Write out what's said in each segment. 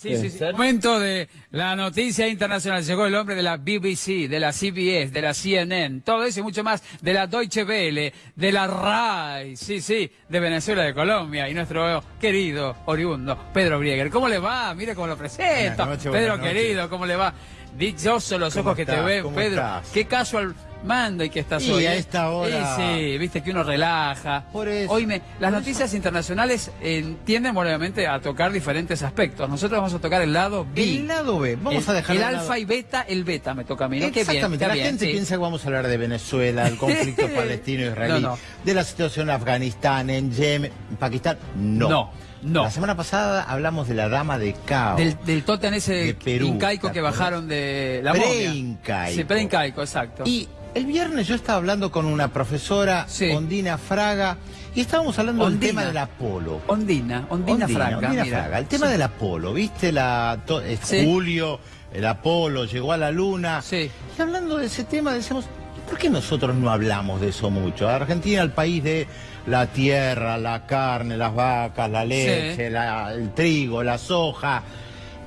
Sí, sí, sí. Momento de la noticia internacional. Llegó el hombre de la BBC, de la CBS, de la CNN, todo eso y mucho más, de la Deutsche Welle, de la RAI, sí, sí, de Venezuela, de Colombia, y nuestro querido oriundo, Pedro Brieger. ¿Cómo le va? Mire cómo lo presento. Pedro querido, ¿cómo le va? Dichosos los ojos que te ven, Pedro. Qué casual mando y que estás y hoy. a ¿eh? esta hora. Sí, viste que uno relaja. Por eso. Hoy me, las noticias internacionales eh, tienden obviamente a tocar diferentes aspectos. Nosotros vamos a tocar el lado B. El lado B. Vamos el, a dejar el alfa y beta, el beta me toca a mí. ¿no? Exactamente. Qué bien, la gente piensa que vamos a hablar de Venezuela, del conflicto palestino-israelí, No, no. de la situación en Afganistán, en Yemen, en Pakistán. No. No, no. La semana pasada hablamos de la dama de Cao. Del, del tótem ese De Perú, incaico ¿te que bajaron de la momia. Preincaico. Sí, preincaico, exacto. Y el viernes yo estaba hablando con una profesora, Sí. Ondina Fraga, y estábamos hablando Ondina. del tema del Apolo. Ondina, Ondina, Franca, Ondina mira. Fraga. El tema Sí. del Apolo, ¿viste? La, to- es Sí. Julio, el Apolo llegó a la Luna. Sí. Y hablando de ese tema, decimos, ¿por qué nosotros no hablamos de eso mucho? Argentina, el país de la tierra, la carne, las vacas, la leche, la- el trigo, la soja.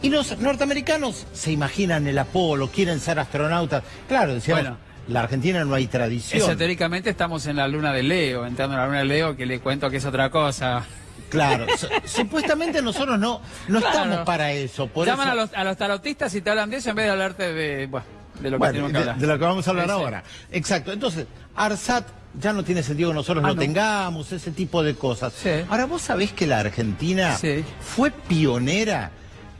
Y los norteamericanos se imaginan el Apolo, quieren ser astronautas. Claro, decíamos, Bueno. La Argentina no hay tradición. Esotéricamente estamos en la luna de Leo, entrando en la luna de Leo, que le cuento que es otra cosa. Claro, su- supuestamente nosotros no, no Claro. estamos para eso. Por Llaman eso- a los, a los tarotistas y te hablan de eso en vez de hablarte de, bueno, de lo que Bueno, tenemos que de, hablar. de lo que vamos a hablar Sí, sí. ahora. Exacto. Entonces, ARSAT ya no tiene sentido que nosotros Ah, lo no. tengamos, ese tipo de cosas. Sí. Ahora, vos sabés que la Argentina fue pionera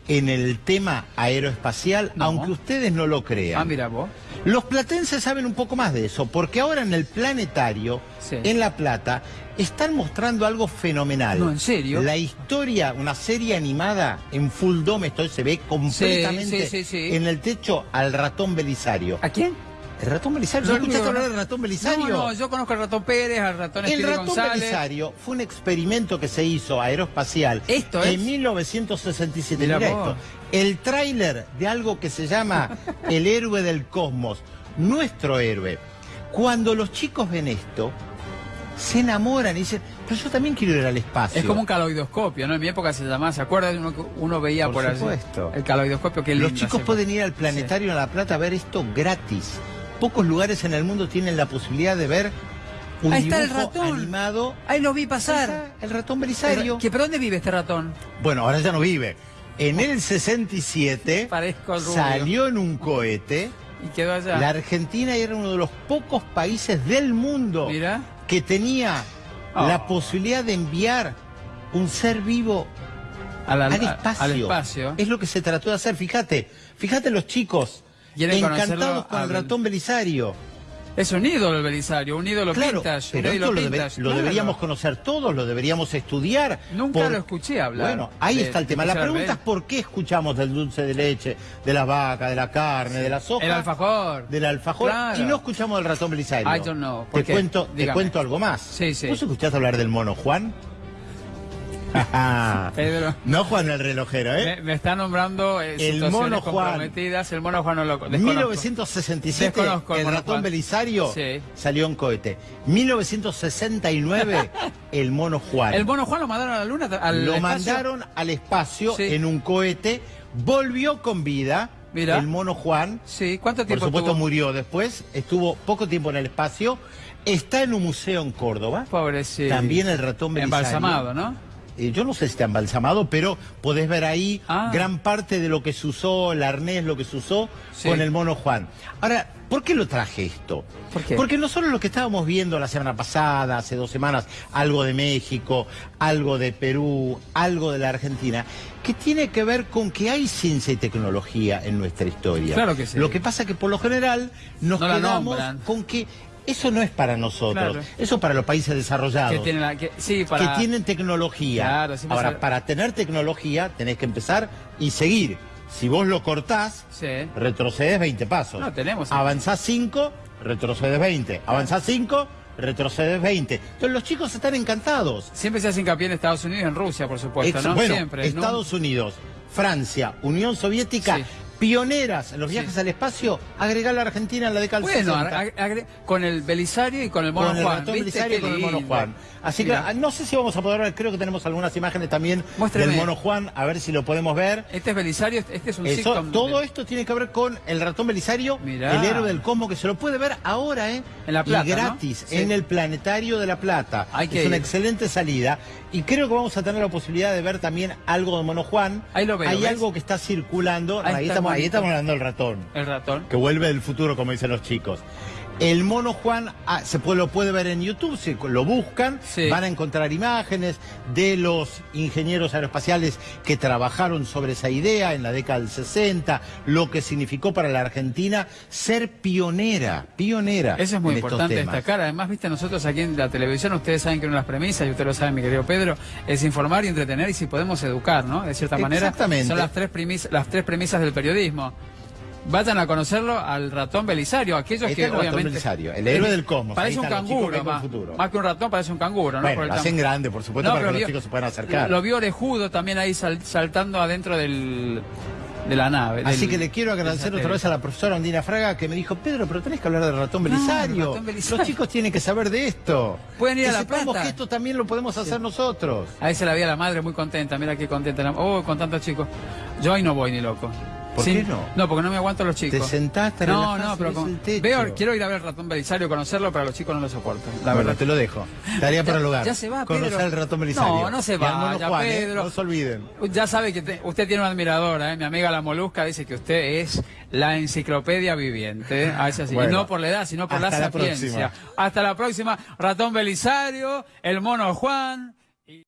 en el tema aeroespacial, No. aunque ustedes no lo crean. Ah, mira vos. Los platenses saben un poco más de eso, porque ahora en el planetario, Sí. en La Plata, están mostrando algo fenomenal. No, ¿en serio? La historia, una serie animada en full dome, esto se ve completamente sí, sí, sí. en el techo al ratón Belisario. ¿A quién? ¿El ratón Belisario? ¿No escuchaste hablar del ratón Belisario? No, no, yo conozco al ratón Pérez, al ratón El ratón González. Belisario fue un experimento que se hizo aeroespacial Esto en es. 1967. Mirá Mira vos. esto. El tráiler de algo que se llama El héroe del cosmos, nuestro héroe. Cuando los chicos ven esto, se enamoran y dicen, pero yo también quiero ir al espacio. Es como un caloidoscopio, ¿no? En mi época se llamaba, ¿se acuerdan? Uno, uno veía Por por, allí. supuesto. El caloidoscopio, que Los chicos pueden ir al planetario en La Plata a ver esto gratis. Pocos lugares en el mundo tienen la posibilidad de ver un Ahí está el dibujo ratón. animado. Ahí lo vi pasar. El ratón Belisario. ¿Que, ¿Pero dónde vive este ratón? Bueno, ahora ya no vive. En el 67 Parezco rubio. salió en un cohete. Y quedó allá. La Argentina era uno de los pocos países del mundo que tenía Oh. la posibilidad de enviar un ser vivo Al, al- al espacio. al espacio. Es lo que se trató de hacer. Fíjate, fíjate los chicos encantados con el ratón Belisario. Es un ídolo el Belisario, un ídolo Claro, vintage. pero un esto lo, debe- lo deberíamos conocer todos, lo deberíamos estudiar. Nunca lo escuché hablar Bueno, ahí de- está el tema. La pregunta es por qué escuchamos del dulce de leche, de la vaca, de la carne, de la soja. El alfajor. Del alfajor. Claro. Y no escuchamos del ratón Belisario. I don't know. ¿Por Te qué? cuento, te cuento algo más. Sí, sí. ¿Vos escuchaste hablar del mono Juan? Pedro. no Juan el relojero, ¿eh? Me, me está nombrando eh, El mono Juan. comprometidas. El mono Juan no lo desconozco. 1967, Desconozco el el ratón Juan. Belisario Sí. salió en cohete. 1969, el mono Juan. El mono Juan lo mandaron a la luna. Al Lo espacio? mandaron al espacio Sí. en un cohete, volvió con vida. Mira. El mono Juan, Sí, ¿cuánto por tiempo supuesto, tuvo? murió después, estuvo poco tiempo en el espacio, está en un museo en Córdoba. Pobrecito. También el ratón Belisario. Embalsamado, ¿no? Eh, yo no sé si está embalsamado, pero podés ver ahí Ah. gran parte de lo que se usó, el arnés, lo que se usó Sí. con el mono Juan. Ahora, ¿por qué lo traje esto? ¿Por qué? Porque nosotros lo que estábamos viendo la semana pasada, hace dos semanas, algo de México, algo de Perú, algo de la Argentina, que tiene que ver con que hay ciencia y tecnología en nuestra historia. Claro que sí. Lo que pasa que por lo general nos No quedamos con que eso no es para nosotros, Claro. eso es para los países desarrollados Que tiene la, que, sí, para... que tienen tecnología. Claro, Ahora, para tener tecnología tenés que empezar y seguir. Si vos lo cortás, Sí. retrocedes 20 pasos. No, tenemos- Avanzás 5, retrocedes 20. Avanzás 5, retrocedes 20. Entonces los chicos están encantados. Siempre se hace hincapié en Estados Unidos y en Rusia, por supuesto, Ex- ¿no? bueno, Siempre. ¿no? Estados Unidos, Francia, Unión Soviética, Sí. Pioneras en los viajes al espacio, agregar la Argentina en la década Bueno, 60. ag- agre- con el Belisario y con el Mono con el Juan. ratón. Belisario y con el mono. Juan. Así Mira. que ah, no sé si vamos a poder ver, creo que tenemos algunas imágenes también del mono Juan, a ver si lo podemos ver. Este es Belisario, este es un Eso, todo de- esto tiene que ver con el ratón Belisario, Mirá. el héroe del cosmos, que se lo puede ver ahora, ¿eh? En La Plata, Y gratis, ¿no? Sí. en el Planetario de La Plata. Hay que es una excelente salida. Y creo que vamos a tener la posibilidad de ver también algo de Mono Juan. Ahí lo veo, Hay ¿ves? algo que está circulando. Ahí estamos, ahí estamos hablando del ratón. El ratón. Que vuelve del futuro, como dicen los chicos. El mono Juan ah, se puede, lo puede ver en YouTube, si lo buscan, Sí. van a encontrar imágenes de los ingenieros aeroespaciales que trabajaron sobre esa idea en la década del 60, lo que significó para la Argentina ser pionera, pionera. Eso es muy en importante destacar. Además, viste, nosotros aquí en la televisión, ustedes saben que una de las premisas, y usted lo sabe, mi querido Pedro, es informar y entretener y si podemos educar, ¿no? De cierta manera, Exactamente. son las tres, las tres premisas del periodismo. Vayan a conocerlo al ratón Belisario, aquellos Ahí que el ratón obviamente... Belisario, el héroe del cosmos. Parece un canguro, más, más que un ratón, parece un canguro, ¿no? Bueno, Por el lo hacen grande, por supuesto, para que los chicos se puedan acercar. Lo vio orejudo también ahí sal- saltando adentro del, de la nave. Así del- que le quiero agradecer otra vez a la profesora Ondina Fraga que me dijo, Pedro, pero tenés que hablar del ratón Belisario. ratón Belisario. Los chicos tienen que saber de esto. Pueden ir que a La Plata. que esto también lo podemos hacer nosotros. Ahí se la vi a la madre muy contenta, mira qué contenta. la- Oh, con tantos chicos. Yo ahí no voy ni loco. ¿Por qué no? No, porque no me aguanto los chicos. Te sentaste, No, no, pero con- veo, quiero ir a ver el ratón Belisario, conocerlo, pero a los chicos no lo soporto. La bueno, verdad. te lo dejo. Tarea para el lugar. ya se va, Conocer Pedro. el ratón Belisario. No, no se Y al mono vaya, Juan, ¿eh? Pedro. No se olviden. Ya sabe que te- usted tiene una admiradora, ¿eh? mi amiga la Molusca dice que usted es la enciclopedia viviente. ¿eh? Ah, es así. Bueno, y no por la edad, sino por la sapiencia. próxima. Hasta la próxima. Ratón Belisario, el mono Juan.